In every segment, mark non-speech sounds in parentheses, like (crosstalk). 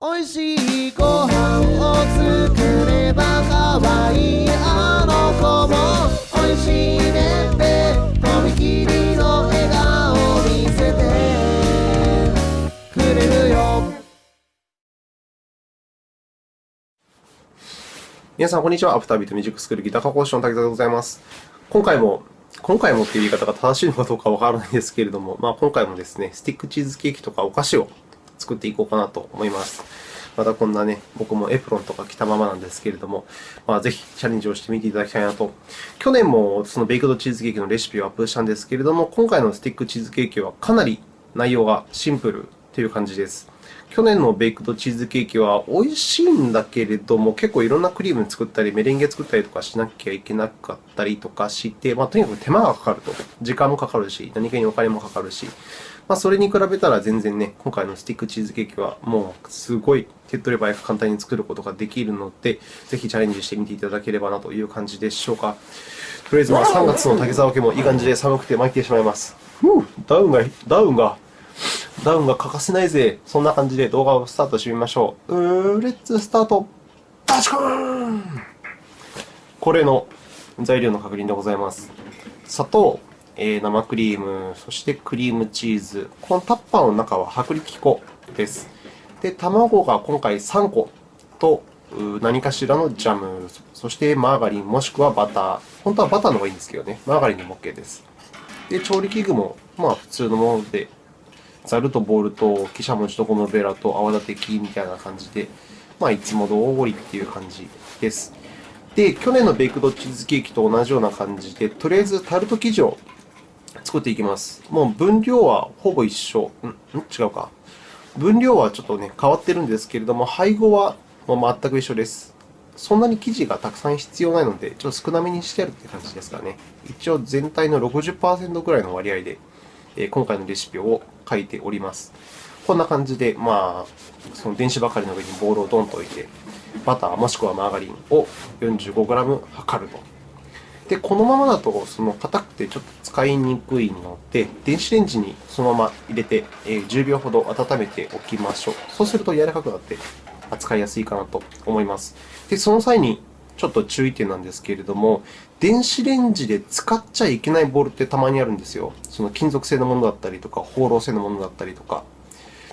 おいしいご飯を作れば可愛いあの子もおいしいねってとびきりの笑顔見せてくれるよ皆さん、こんにちは。アフタービートミュージックスクールギター科講師の滝沢でございます。今回も、今回もっていう言い方が正しいのかどうかわからないんですけれども、まあ、今回もですね、スティックチーズケーキとかお菓子を作っていこうかなと思います。またこんなね、僕もエプロンとか着たままなんですけれども、まあ、ぜひチャレンジをしてみていただきたいなと。去年もそのベイクドチーズケーキのレシピをアップしたんですけれども、今回のスティックチーズケーキはかなり内容がシンプルという感じです。去年のベイクドチーズケーキは美味しいんだけれども、結構いろんなクリーム作ったり、メレンゲ作ったりとかしなきゃいけなかったりとかして、まあ、とにかく手間がかかると。時間もかかるし、何かにお金もかかるし、まあ、それに比べたら全然ね、今回のスティックチーズケーキはもうすごい手っ取り早く簡単に作ることができるので、ぜひチャレンジしてみていただければなという感じでしょうか。とりあえずまあ3月の竹沢家もいい感じで寒くて参ってしまいます。ダウンが、ダウンが、ダウンが欠かせないぜ。そんな感じで動画をスタートしてみましょう。うー、レッツスタート。バチコーンこれの材料の確認でございます。砂糖、えー生クリーム、そしてクリームチーズ。このタッパーの中は薄力粉です。で、卵が今回3個と、何かしらのジャム、そしてマーガリンもしくはバター。本当はバターの方がいいんですけどね。マーガリンでも OK です。で、調理器具もまあ普通のもので、ザルとボウルと、汽車文字とゴムベラと泡立て器みたいな感じで、まあ、いつも通りっていう感じです。で、去年のベイクドチーズケーキと同じような感じで、とりあえずタルト生地を作っていきます。もう分量はほぼ一緒。んん違うか。分量はちょっとね、変わってるんですけれども、配合はもう全く一緒です。そんなに生地がたくさん必要ないので、ちょっと少なめにしてあるって感じですかね。一応全体の60%ぐらいの割合で、え今回のレシピを書いております。こんな感じで、まあ、その電子ばかりの上にボウルをドンと置いて、バターもしくはマーガリンを 45g 測ると。で、このままだと、その硬くてちょっと使いにくいので、電子レンジにそのまま入れて、え10秒ほど温めておきましょう。そうすると柔らかくなって扱いやすいかなと思います。で、その際にちょっと注意点なんですけれども、電子レンジで使っちゃいけないボールってたまにあるんですよ。その金属製のものだったりとか、放浪製のものだったりとか。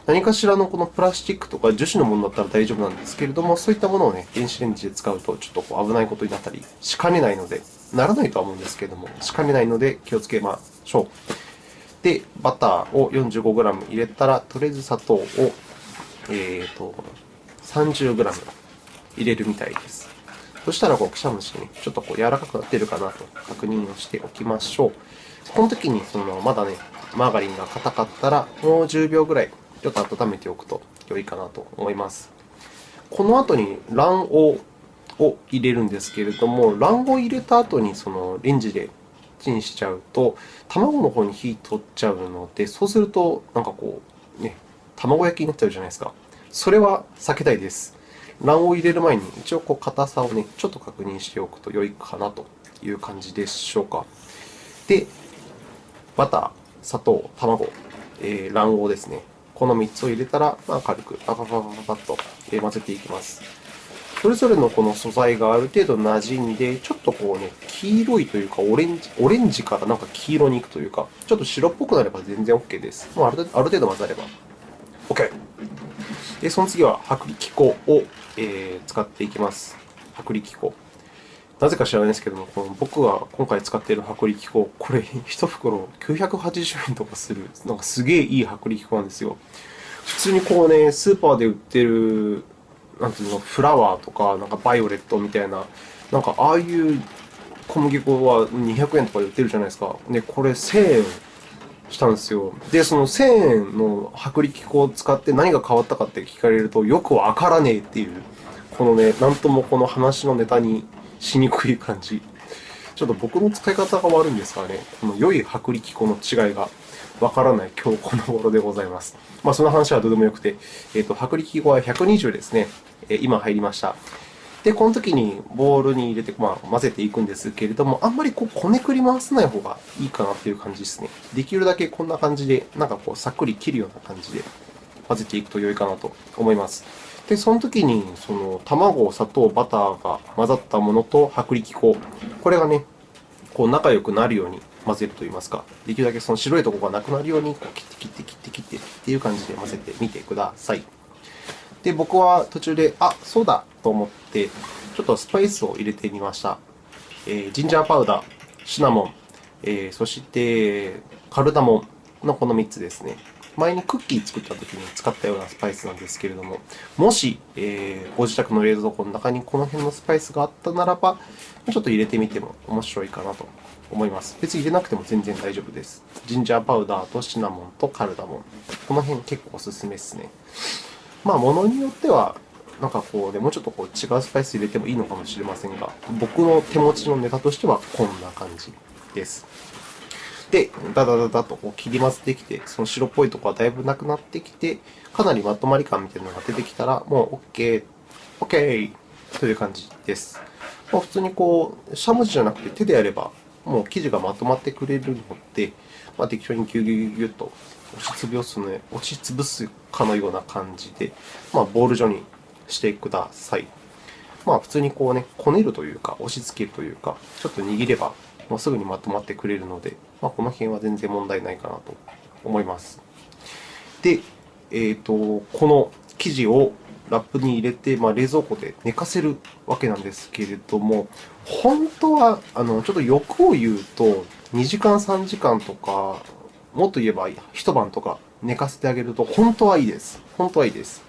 何かしらのこのプラスチックとか樹脂のものだったら大丈夫なんですけれども、そういったものをね、電子レンジで使うとちょっとこう危ないことになったりしかねないので、ならないとは思うんですけれども、しかねないので気をつけましょう。で、バターを 45g 入れたら、とりあえず砂糖を、えーと、30g 入れるみたいです。そしたら、こう、くしゃむしね、ちょっとこう柔らかくなっているかなと確認をしておきましょう。この時に、その、まだね、マーガリンが硬かったら、もう10秒ぐらい、ちょっと温めておくと良いかなと思います。この後に卵黄を入れるんですけれども、卵黄を入れた後に、その、レンジでチンしちゃうと、卵の方に火取っちゃうので、そうすると、なんかこう、ね、卵焼きになっちゃうじゃないですか。それは避けたいです。卵黄を入れる前に、一応こう硬さをね、ちょっと確認しておくと良いかなという感じでしょうか。で、バター、砂糖、卵、えー卵黄ですね。この3つを入れたら、まあ、軽くパパパパパパッと混ぜていきます。それぞれのこの素材がある程度馴染んで、ちょっとこうね、黄色いというか、オレンジ、オレンジからなんか黄色に行くというか、ちょっと白っぽくなれば全然 OK です。もうある程度ある程度混ざれば OK。で、その次は薄力粉を、えー使っていきます。薄力粉。なぜか知らないですけども、この僕が今回使っている薄力粉、これ (laughs) 1袋980円とかする、なんかすげえいい薄力粉なんですよ。普通にこうね、スーパーで売ってる、なんていうの、フラワーとか、なんかバイオレットみたいな、なんかああいう小麦粉は200円とかで売ってるじゃないですか。で、これ1000円したんですよ。で、その1000円の薄力粉を使って何が変わったかって聞かれると、よくわからねえっていう、このね、なんともこの話のネタにしにくい感じ。ちょっと僕の使い方が悪いんですからね、この良い薄力粉の違いがわからない今日この頃でございます。まあ、その話はどうでもよくて、えっ、と、薄力粉は120ですね。え今入りました。で、この時にボウルに入れて、まあ、混ぜていくんですけれども、あんまりこう、こねくり回さない方がいいかなっていう感じですね。できるだけこんな感じで、なんかこう、さっくり切るような感じで混ぜていくと良いかなと思います。で、その時に、その卵、砂糖、バターが混ざったものと薄力粉、これがね、こう仲良くなるように混ぜるといいますか、できるだけその白いところがなくなるようにこう切って切って切って切ってっていう感じで混ぜてみてください。で、僕は途中で、あ、そうだと思って、ちょっとスパイスを入れてみました。えージンジャーパウダー、シナモン、えーそしてカルダモンのこの3つですね。前にクッキー作った時に使ったようなスパイスなんですけれども、もし、えーご自宅の冷蔵庫の中にこの辺のスパイスがあったならば、ちょっと入れてみても面白いかなと思います。別に入れなくても全然大丈夫です。ジンジャーパウダーとシナモンとカルダモン。この辺結構おすすめですね。まあ、ものによっては、なんかこうね、もうちょっとこう違うスパイス入れてもいいのかもしれませんが、僕の手持ちのネタとしてはこんな感じです。で、ダダダダとこう切り混ぜてきて、その白っぽいところはだいぶなくなってきて、かなりまとまり感みたいなのが出てきたら、もう OK、OK! という感じです。まあ、普通にこう、しゃもじじゃなくて手でやれば、もう生地がまとまってくれるので、まあ、適当にギュギュギュギュッと押しつぶす,、ね、押しつぶすかのような感じで、まあ、ボール状にしてください。まあ、普通にこうね、こねるというか、押し付けるというか、ちょっと握れば、もうすぐにまとまってくれるので、まあ、この辺は全然問題ないかなと思います。で、えっ、と、この生地をラップに入れて、まあ、冷蔵庫で寝かせるわけなんですけれども、本当は、あの、ちょっと欲を言うと、2時間、3時間とか、もっと言えば一晩とか寝かせてあげると、本当はいいです。本当はいいです。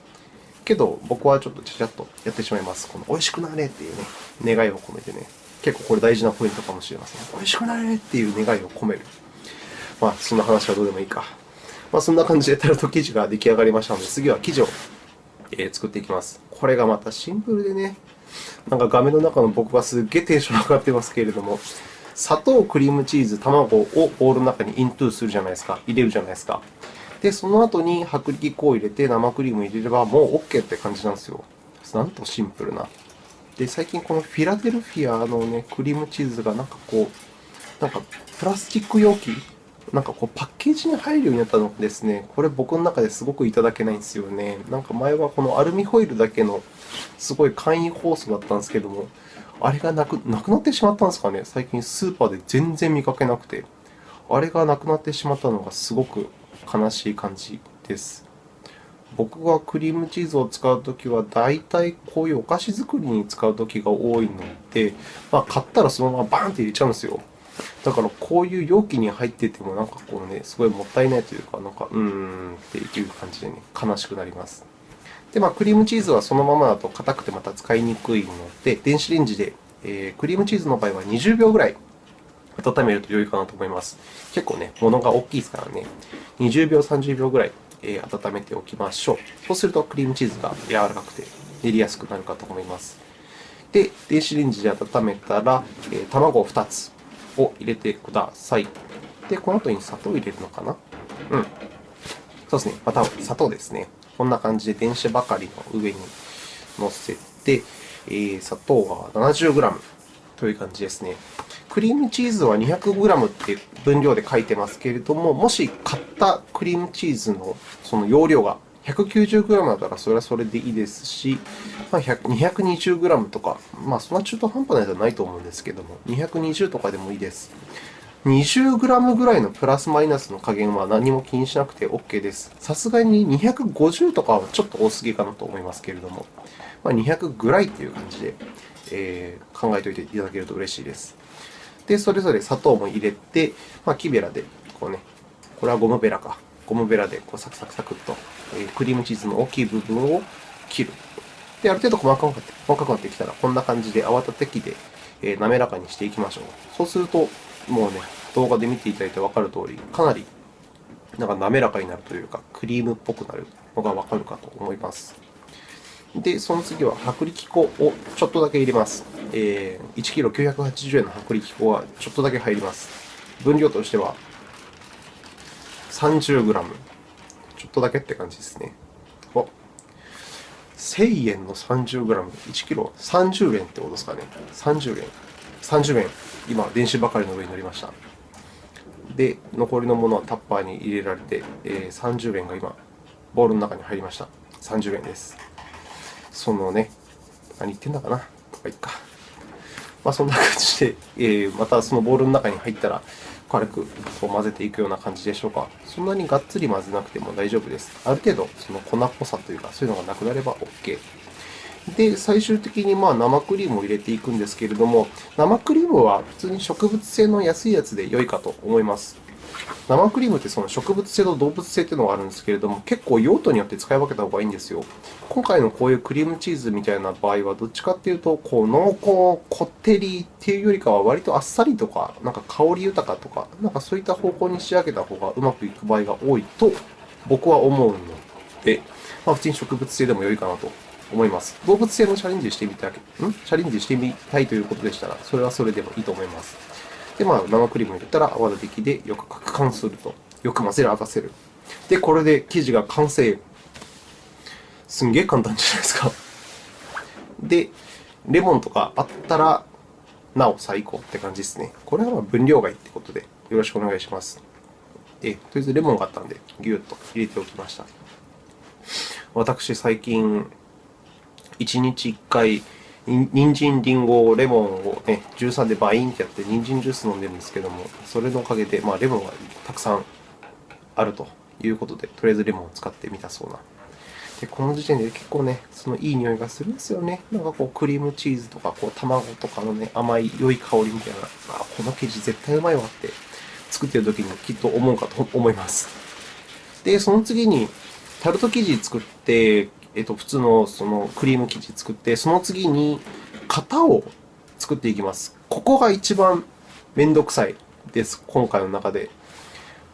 けど、僕はちょっとちゃちゃっとやってしまいます。この美味しくなれっていうね、願いを込めてね。結構これ大事なポイントかもしれません。美味しくなれっていう願いを込める。まあ、そんな話はどうでもいいか。まあ、そんな感じでタルト生地が出来上がりましたので、次は生地を、え作っていきます。これがまたシンプルでね、なんか画面の中の僕はすっげえテンション上がってますけれども、砂糖、クリームチーズ、卵をボウルの中にイントゥーするじゃないですか。入れるじゃないですか。で、その後に薄力粉を入れて生クリームを入れればもう OK って感じなんですよ。なんとシンプルな。で、最近このフィラデルフィアのね、クリームチーズがなんかこう、なんかプラスチック容器なんかこうパッケージに入るようになったのですね、これ僕の中ですごくいただけないんですよね。なんか前はこのアルミホイルだけのすごい簡易包装だったんですけども、あれがなくなくなってしまったんですかね。最近スーパーで全然見かけなくて。あれがなくなってしまったのがすごく悲しい感じです。僕がクリームチーズを使うときは、大体こういうお菓子作りに使うときが多いので、まあ、買ったらそのままバーンって入れちゃうんですよ。だからこういう容器に入っててもなんかこうね、すごいもったいないというか、なんかうーんっていう感じでね、悲しくなります。で、まあ、クリームチーズはそのままだと硬くてまた使いにくいので、電子レンジで、えークリームチーズの場合は20秒ぐらい温めると良いかなと思います。結構ね、物が大きいですからね、20秒、30秒ぐらい、え温めておきましょう。そうするとクリームチーズが柔らかくて練りやすくなるかと思います。で、電子レンジで温めたら、えー卵2つを入れてください。で、この後に砂糖を入れるのかな？うん。そうですね。また砂糖ですね。こんな感じで電子ばかりの上に乗せて、えー砂糖が 70g という感じですね。クリームチーズは 200g って分量で書いてますけれども、もし買ったクリームチーズのその容量が 190g だったらそれはそれでいいですし、まあ、220g とか、まあ、そんな中途半端なやつはないと思うんですけども、220とかでもいいです。20g ぐらいのプラスマイナスの加減は何も気にしなくて OK です。さすがに250とかはちょっと多すぎかなと思いますけれども、まあ、200ぐらいっていう感じで、えー考えておいていただけると嬉しいです。で、それぞれ砂糖も入れて、まあ、木べらで、こうね、これはゴムベラか。ゴムベラでこうサクサクサクっと、クリームチーズの大きい部分を切る。で、ある程度細かくなって細かくなってきたら、こんな感じで泡立て器で、え滑らかにしていきましょう。そうすると、もうね、動画で見ていただいて分かる通り、かなりなんか滑らかになるというか、クリームっぽくなるのが分かるかと思います。で、その次は薄力粉をちょっとだけ入れます。えー、1キロ980円の薄力粉はちょっとだけ入ります。分量としては 30g。ちょっとだけって感じですね。お1000円の 30g、1キロ30円ってことですかね。30円。30円。今、電子ばかりの上に乗りました。で、残りのものはタッパーに入れられて、えー30円が今、ボウルの中に入りました。30円です。そのね、何言ってんだかな。まあ、いっか。まあ、そんな感じで、えーまたそのボウルの中に入ったら、軽くこう混ぜていくような感じでしょうか。そんなにがっつり混ぜなくても大丈夫です。ある程度、その粉っぽさというか、そういうのがなくなれば OK。で、最終的にまあ生クリームを入れていくんですけれども、生クリームは普通に植物性の安いやつで良いかと思います。生クリームってその植物性と動物性っていうのがあるんですけれども、結構用途によって使い分けた方がいいんですよ。今回のこういうクリームチーズみたいな場合は、どっちかっていうと、こう濃厚、こってりっていうよりかは、割とあっさりとか、なんか香り豊かとか、なんかそういった方向に仕上げた方がうまくいく場合が多いと、僕は思うので、まあ、普通に植物性でも良いかなと思います。動物性のチャレンジしてみたい、ん？チャレンジしてみたいということでしたら、それはそれでもいいと思います。で、まあ、生クリームを入れたら泡立て器でよく攪拌すると。よく混ぜる、合わせる。で、これで生地が完成。すんげえ簡単じゃないですか。(laughs) で、レモンとかあったら、なお最高って感じですね。これは分量がいいってことで、よろしくお願いします。え、とりあえずレモンがあったんで、ぎゅっと入れておきました。私、最近、1日1回、人参、りんご、レモンをね、13でバインってやって、人参ジュース飲んでるんですけども、それのおかげで、まあ、レモンがたくさんあるということで、とりあえずレモンを使ってみたそうな。で、この時点で結構ね、そのいい匂いがするんですよね。なんかこう、クリームチーズとか、こう、卵とかのね、甘い良い香りみたいな、あ、この生地絶対うまいわって、作ってる時にきっと思うかと思います。で、その次に、タルト生地作って、えっと、普通のそのクリーム生地作って、その次に型を作っていきます。ここが一番めんどくさいです、今回の中で。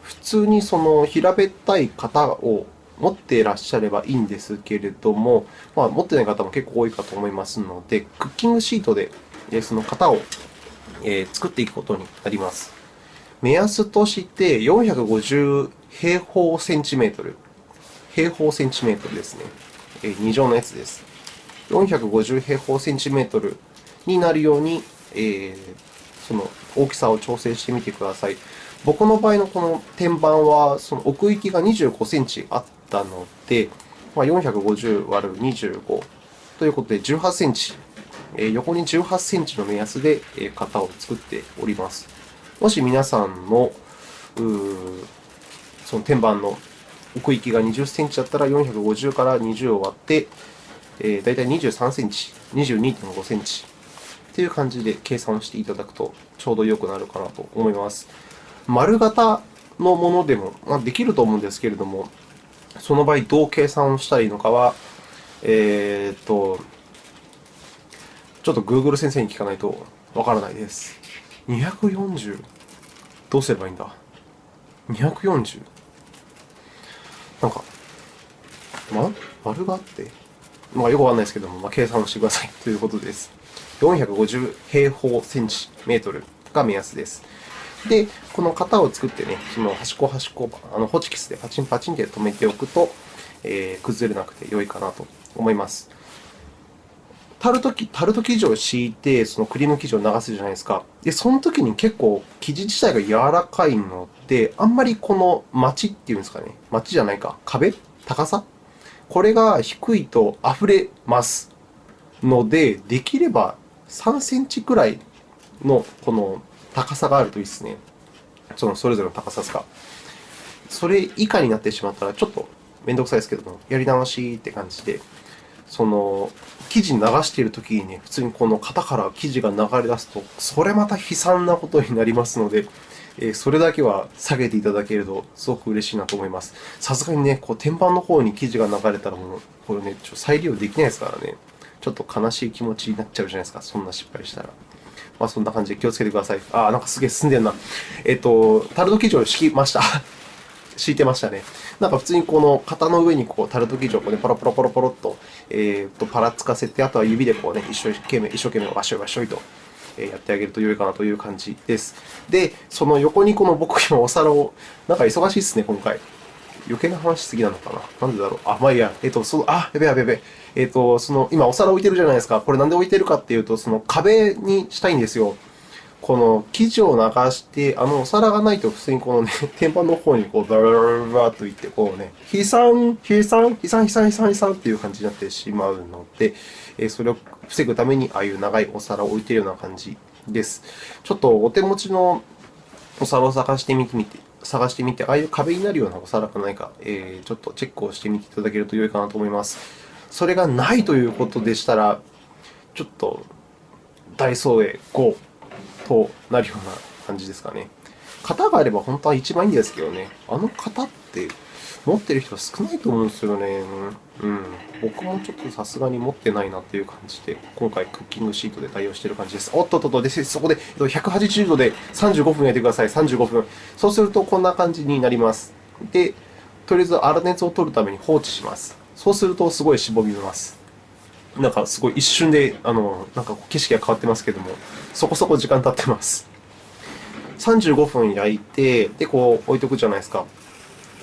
普通にその平べったい型を持っていらっしゃればいいんですけれども、まあ、持ってない方も結構多いかと思いますので、クッキングシートでその型を作っていくことになります。目安として450平方センチメートル。平方センチメートルですね。2乗のやつです。450平方センチメートルになるように、えーその大きさを調整してみてください。僕の場合のこの天板は、その奥行きが25センチあったので、まあ、450割る25ということで18センチ、え横に18センチの目安で型を作っております。もし皆さんのうその天板の奥行きが20センチだったら450から20を割って、えー、大体23センチ、22.5センチという感じで計算していただくとちょうど良くなるかなと思います。丸型のものでも、まあ、できると思うんですけれども、その場合どう計算をしたらいいのかは、えーっと、ちょっと Google 先生に聞かないとわからないです。240? どうすればいいんだ ?240? なんか、ま、丸があって、まあ、よくわかんないですけども、まあ、計算をしてください (laughs) ということです。450平方センチメートルが目安です。で、この型を作ってね、その端っこ端っこ、あのホチキスでパチンパチンで留めておくと、えー崩れなくて良いかなと思います。タルトタルト生地を敷いて、そのクリーム生地を流すじゃないですか。で、その時に結構生地自体が柔らかいので、あんまりこの町っていうんですかね。町じゃないか。壁？高さ？これが低いと溢れます。ので、できれば3センチくらいのこの高さがあるといいですね。そのそれぞれの高さが。それ以下になってしまったら、ちょっとめんどくさいですけども、やり直しって感じで、その生地流しているときにね、普通にこの型から生地が流れ出すと、それまた悲惨なことになりますので、えそれだけは下げていただけると、すごく嬉しいなと思います。さすがにね、こう天板の方に生地が流れたらもう、これね、ちょ再利用できないですからね。ちょっと悲しい気持ちになっちゃうじゃないですか、そんな失敗したら。まあ、そんな感じで気をつけてください。あー、なんかすげえ進んでるな。えっ、と、タルト生地を敷きました。(laughs) 敷いてましたね。なんか普通にこの型の上にこうタルト生地をこう、ね、ポロポロポロポロっと,、えー、とパラつかせて、あとは指でこう、ね、一生懸命、一生懸命わしょいわしょいと、やってあげると良いかなという感じです。で、その横にこの僕今お皿を、なんか忙しいですね、今回。余計な話しすぎなのかななんでだろうあ、まあいいや。えっ、と、その、あ、やべやべやべ。えっ、と、その、今お皿置いてるじゃないですか。これなんで置いてるかっていうと、その壁にしたいんですよ。この生地を流して、あのお皿がないと普通にこのね、(laughs) 天板の方にこう、バラバラバラっといって、こうね、飛散、飛散、飛散、飛散、飛散、飛散っていう感じになってしまうので、えそれを防ぐために、ああいう長いお皿を置いているような感じです。ちょっとお手持ちのお皿を探してみてみて、探してみて、ああいう壁になるようなお皿がないか、えーちょっとチェックをしてみていただけると良いかなと思います。それがないということでしたら、ちょっとダイソーへ GO となるような感じですかね。型があれば本当は一番いいんですけどね。あの型って持ってる人は少ないと思うんですよね。うん。僕もちょっとさすがに持ってないなっていう感じで、今回クッキングシートで対応している感じです。おっとっとっと、でそこで180度で35分焼いてください。35分。そうするとこんな感じになります。で、とりあえず粗熱を取るために放置します。そうするとすごいしぼみます。なんかすごい一瞬で、あの、なんか景色が変わってますけども、そこそこ時間経ってます。35分焼いて、で、こう置いとくじゃないですか。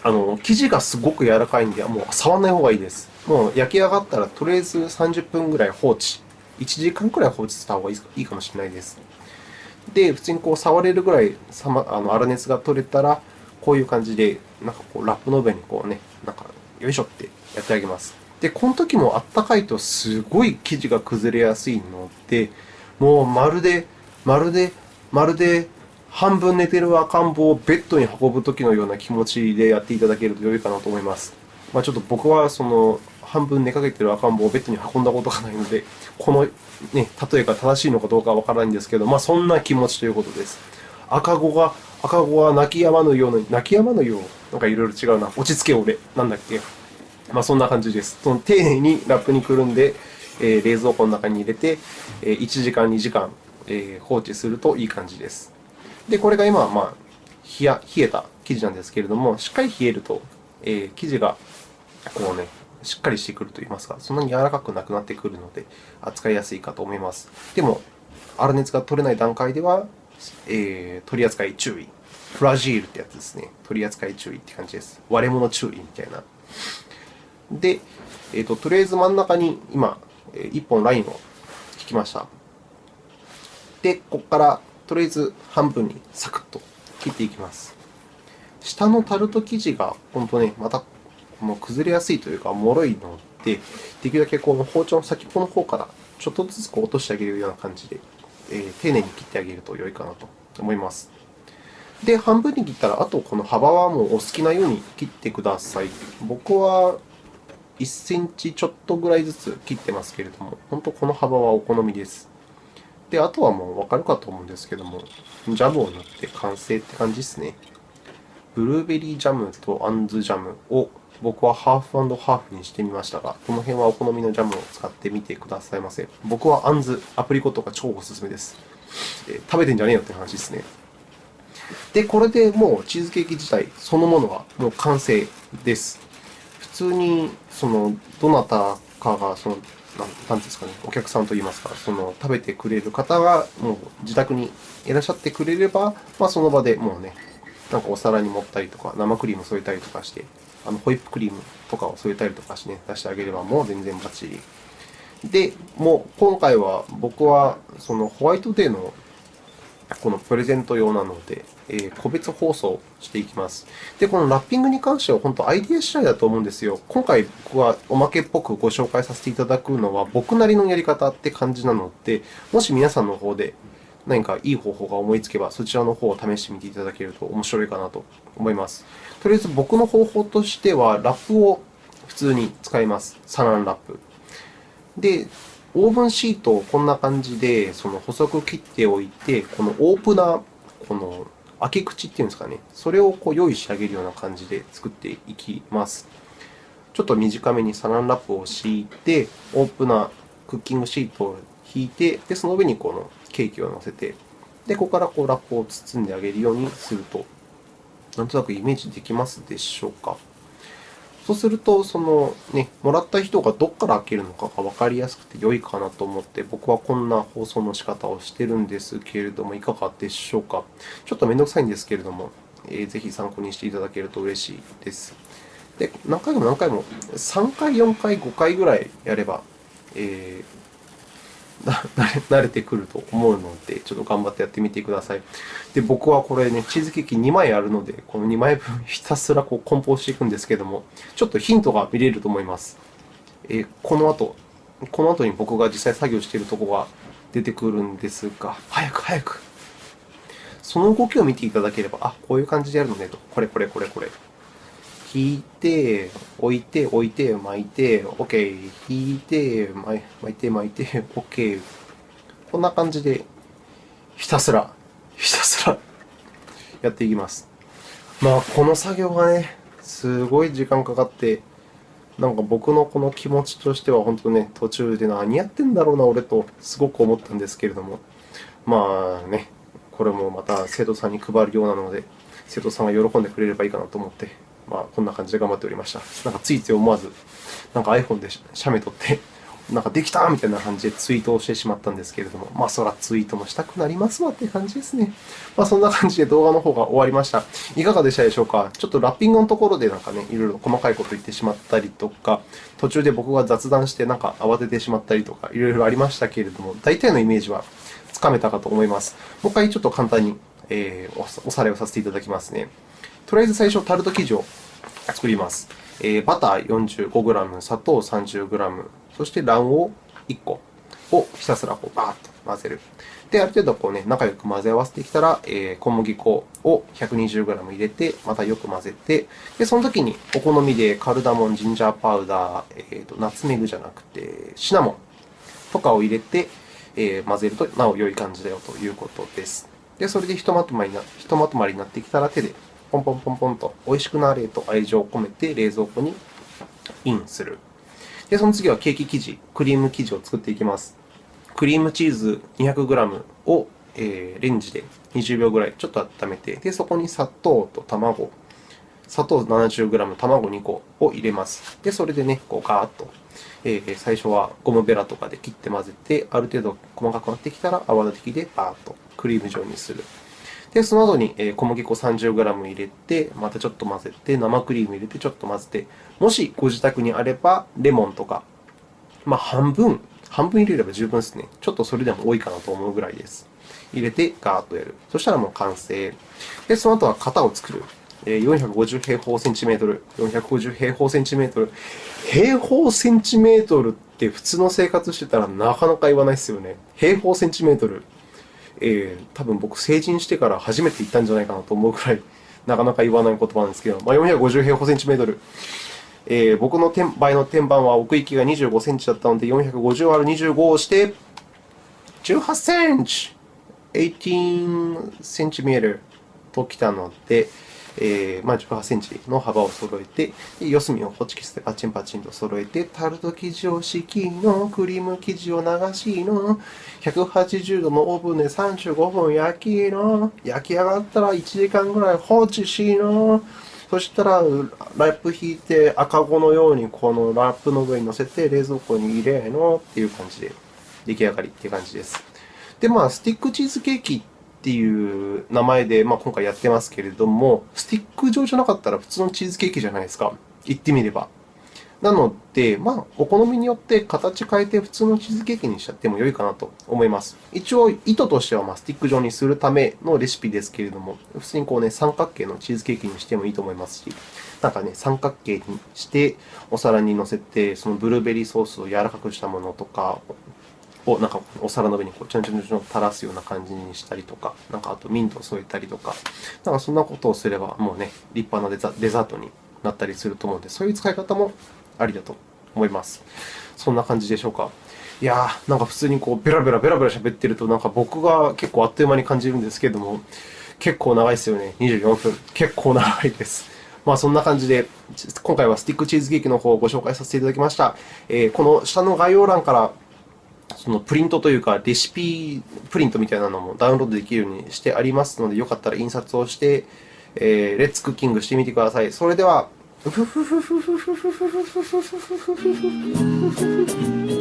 あの、生地がすごく柔らかいんで、もう触らない方がいいです。もう焼き上がったら、とりあえず30分ぐらい放置。1時間くらい放置した方がいいかもしれないです。で、普通にこう触れるぐらいさまあの粗熱が取れたら、こういう感じで、なんかこうラップの上にこうね、なんか、よいしょってやってあげます。で、この時もあったかいとすごい生地が崩れやすいので、もうまるで、まるで、まるで、半分寝てる赤ん坊をベッドに運ぶ時のような気持ちでやっていただけると良いかなと思います。まあ、ちょっと僕はその半分寝かけてる赤ん坊をベッドに運んだことがないので、この、ね、例えが正しいのかどうかはわからないんですけど、まあ、そんな気持ちということです。赤子が、赤子は泣き止まぬように、泣き止まぬよう、なんかいろいろ違うな。落ち着け俺。なんだっけ。まあ、そんな感じです。その丁寧にラップにくるんで、えー冷蔵庫の中に入れて、えー1時間、2時間、えー放置するといい感じです。で、これが今は、まあ、冷や冷えた生地なんですけれども、しっかり冷えると、えー生地がこうね、しっかりしてくると言いますか、そんなに柔らかくなくなってくるので、扱いやすいかと思います。でも、粗熱が取れない段階では、えー取り扱い注意。フラジールってやつですね。取り扱い注意って感じです。割れ物注意みたいな。で、えーと、とりあえず真ん中に今、え1本ラインを引きました。で、ここからとりあえず半分にサクッと切っていきます。下のタルト生地が本当ね、またもう崩れやすいというか、脆いので、できるだけこの包丁の先っぽの方からちょっとずつこう落としてあげるような感じで、えー丁寧に切ってあげると良いかなと思います。で、半分に切ったら、あとこの幅はもうお好きなように切ってください。僕は1センチちょっとぐらいずつ切ってますけれども、本当この幅はお好みです。で、あとはもう分かるかと思うんですけども、ジャムを塗って完成って感じですね。ブルーベリージャムとアンズジャムを僕はハーフハーフにしてみましたが、この辺はお好みのジャムを使ってみてくださいませ。僕はアンズ、アプリコットが超おすすめです。えー食べてんじゃねえよって話ですね。で、これでもうチーズケーキ自体そのものはもう完成です。普通に、その、どなたかが、その、なんていうんですかね、お客さんといいますか、その、食べてくれる方が、もう自宅にいらっしゃってくれれば、まあ、その場でもうね、なんかお皿に盛ったりとか、生クリーム添えたりとかして、あのホイップクリームとかを添えたりとかして、ね、出してあげれば、もう全然バッチリ。で、もう今回は僕は、そのホワイトデーのこのプレゼント用なので、えー個別包装していきます。で、このラッピングに関しては本当アイディア次第だと思うんですよ。今回僕はおまけっぽくご紹介させていただくのは僕なりのやり方って感じなので、もし皆さんの方で何かいい方法が思いつけば、そちらの方を試してみていただけると面白いかなと思います。とりあえず僕の方法としては、ラップを普通に使います。サランラップ。で、オーブンシートをこんな感じでその細く切っておいて、このオープナー、この開け口っていうんですかね、それをこう用意してあげるような感じで作っていきます。ちょっと短めにサランラップを敷いて、オープナー、クッキングシートを引いて、でその上にこのケーキを乗せて、でここからこうラップを包んであげるようにすると、なんとなくイメージできますでしょうか？そうすると、そのね、もらった人がどこから開けるのかがわかりやすくて良いかなと思って、僕はこんな放送の仕方をしてるんですけれども、いかがでしょうか？ちょっとめんどくさいんですけれども、えーぜひ参考にしていただけると嬉しいです。で、何回も何回も、3回、4回、5回ぐらいやれば、えー (laughs) 慣れてくると思うので、ちょっと頑張ってやってみてください。で、僕はこれね、チーズケーキ2枚あるので、この2枚分ひたすらこう梱包していくんですけども、ちょっとヒントが見れると思います。えこの後、この後に僕が実際作業しているところが出てくるんですが、早く早く。その動きを見ていただければ、あ、こういう感じでやるのねと。これこれこれこれ。引いて、置いて、置いて、巻いて、OK。引いて、巻いて、巻いて、OK。こんな感じで、ひたすら、ひたすらやっていきます。まあ、この作業がね、すごい時間かかって、なんか僕のこの気持ちとしては、本当ね、途中で何やってんだろうな、俺と、すごく思ったんですけれども、まあね、これもまた生徒さんに配るようなので、生徒さんが喜んでくれればいいかなと思って、まあ、こんな感じで頑張っておりました。なんかついつい思わず、なんか iPhone で写メ撮って、なんかできたみたいな感じでツイートをしてしまったんですけれども、まあ、そらツイートもしたくなりますわって感じですね。まあ、そんな感じで動画の方が終わりました。いかがでしたでしょうか？ちょっとラッピングのところでなんかね、いろいろ細かいこと言ってしまったりとか、途中で僕が雑談してなんか慌ててしまったりとか、いろいろありましたけれども、大体のイメージはつかめたかと思います。もう一回ちょっと簡単に、え、おさらいをさせていただきますね。とりあえず最初、タルト生地を作ります。えー、バター 45g、砂糖 30g、そして卵黄1個をひたすらこうバーッと混ぜる。で、ある程度こう、ね、仲良く混ぜ合わせてきたら、えー、小麦粉を 120g 入れて、またよく混ぜて、で、その時にお好みでカルダモン、ジンジャーパウダー、えーと、ナツメグじゃなくて、シナモンとかを入れて、えー、混ぜるとなお良い感じだよということです。で、それでひとまとまりなひとまとまりになってきたら手でポンポンポンポンと美味しくなれと愛情を込めて冷蔵庫にインする。で、その次はケーキ生地、クリーム生地を作っていきます。クリームチーズ 200g を、えー、レンジで20秒ぐらいちょっと温めて、で、そこに砂糖と卵、砂糖 70g、卵2個を入れます。で、それでね、こうガーッと、え、最初はゴムベラとかで切って混ぜて、ある程度細かくなってきたら泡立て器でバーッとクリーム状にする。で、その後に小麦粉 30g 入れて、またちょっと混ぜて、生クリーム入れてちょっと混ぜて、もしご自宅にあれば、レモンとか、まあ、半分、半分入れれば十分ですね。ちょっとそれでも多いかなと思うぐらいです。入れて、ガーッとやる。そしたらもう完成。で、その後は型を作る。450平方センチメートル、450平方センチメートル。平方センチメートルって普通の生活してたらなかなか言わないですよね。平方センチメートル。えー、多分僕、成人してから初めて言ったんじゃないかなと思うくらい、(laughs) なかなか言わない言葉なんですけど、まあ、450平方センチメートル。えー、僕の場合の天板は奥行きが25センチだったので、450÷25 をして、18センチ !18 センチメートルときたので、えー、まあ、18センチの幅を揃えて、四隅をホチキスでパチンパチンと揃えて、タルト生地を敷きの、クリーム生地を流しの、180度のオーブンで35分焼きの、焼き上がったら1時間ぐらい放置しの、そしたら、ラップ引いて赤子のようにこのラップの上に乗せて冷蔵庫に入れのっていう感じで出来上がりっていう感じです。で、まあ、スティックチーズケーキていう名前で、まあ、今回やってますけれども、スティック状じゃなかったら普通のチーズケーキじゃないですか。言ってみれば。なので、まあ、お好みによって形変えて普通のチーズケーキにしちゃっても良いかなと思います。一応、意図としてはまスティック状にするためのレシピですけれども、普通にこう、ね、三角形のチーズケーキにしてもいいと思いますし、なんかね、三角形にしてお皿に乗せて、そのブルーベリーソースを柔らかくしたものとか、をなんかお皿の上にこうちょんちょんちょん垂らすような感じにしたりとか、なんかあとミントを添えたりとか、なんかそんなことをすればもうね、立派なデザデザートになったりすると思うので、そういう使い方もありだと思います。そんな感じでしょうか。いやー、なんか普通にこうベラベラベラベラ喋ってると、なんか僕が結構あっという間に感じるんですけれども、結構長いですよね。24分。結構長いです。まあそんな感じで、今回はスティックチーズケーキの方をご紹介させていただきました。えー、この下の概要欄からそのプリントというか、レシピプリントみたいなのもダウンロードできるようにしてありますので、よかったら印刷をして、えー、レッツクッキングしてみてください。それでは、ふふふふふふふふふふふふふふふふふ